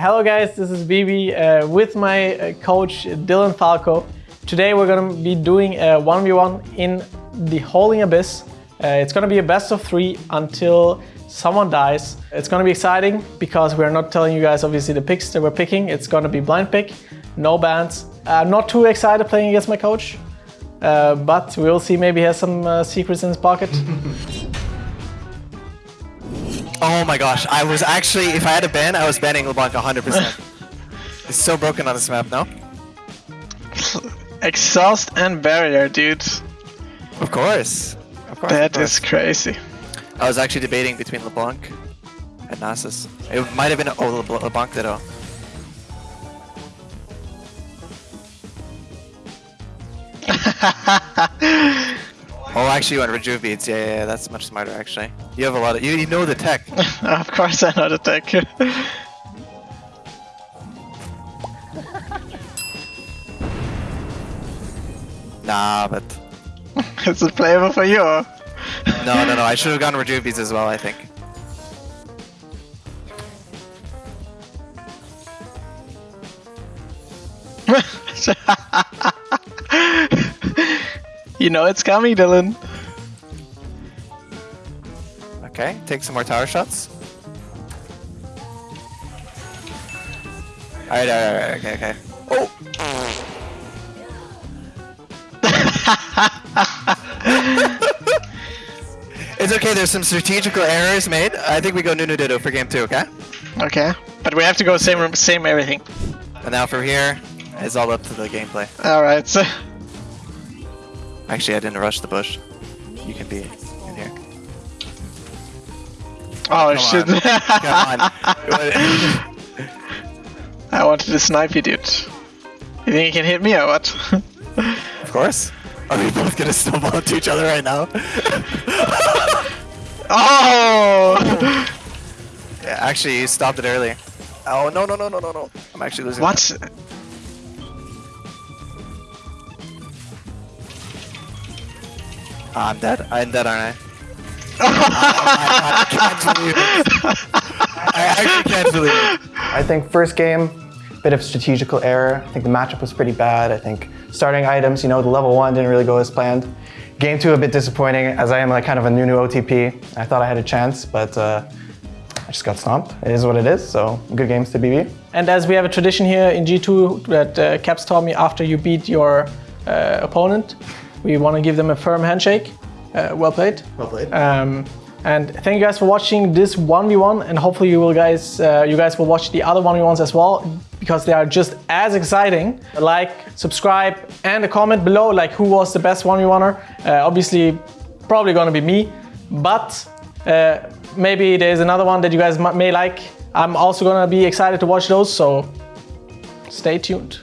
Hello guys, this is BB uh, with my uh, coach Dylan Falco. Today we're going to be doing a 1v1 in the Howling Abyss. Uh, it's going to be a best of three until someone dies. It's going to be exciting because we're not telling you guys obviously the picks that we're picking. It's going to be blind pick, no bans. I'm not too excited playing against my coach, uh, but we'll see maybe he has some uh, secrets in his pocket. Oh my gosh, I was actually, if I had a ban, I was banning LeBlanc 100%. it's so broken on this map, no? Exhaust and barrier, dude. Of course. Of course. That of is crazy. I was actually debating between LeBlanc and Nasus. It might have been, oh, Le LeBlanc Ditto. Oh, actually, you went Rejuve beads. Yeah, yeah, yeah, that's much smarter, actually. You have a lot of, you, you know the tech. of course I know the tech. Nah, but it's a flavor for you. no, no, no. I should have gone Rejuve beads as well, I think. you know it's coming, Dylan. Okay, take some more tower shots. Alright, alright, alright, okay, okay. Oh! it's okay, there's some strategical errors made. I think we go Nunu Ditto for game two, okay? Okay, but we have to go same same everything. And now from here, it's all up to the gameplay. All right. So Actually, I didn't rush the bush. You can be. Oh Come shit! on. Come on. I wanted to snipe you, dude. You think you can hit me or what? of course. Are we both gonna snowball into each other right now? oh! Yeah, actually, you stopped it early. Oh, no, no, no, no, no, no. I'm actually losing. What? Ah, I'm dead. I'm dead, aren't I? I, can't believe it. I actually can't believe it. I think first game, bit of strategical error. I think the matchup was pretty bad. I think starting items, you know, the level one didn't really go as planned. Game two, a bit disappointing, as I am like kind of a new new OTP. I thought I had a chance, but uh, I just got stomped. It is what it is, so good games to BB. And as we have a tradition here in G2 that uh, Caps taught me after you beat your uh, opponent, we want to give them a firm handshake. Uh, well played. Well played. Um, and thank you guys for watching this 1v1 and hopefully you will guys uh, you guys will watch the other 1v1s as well because they are just as exciting. Like, subscribe and a comment below like who was the best 1v1er. Uh, obviously probably gonna be me, but uh, maybe there's another one that you guys may like. I'm also gonna be excited to watch those, so stay tuned.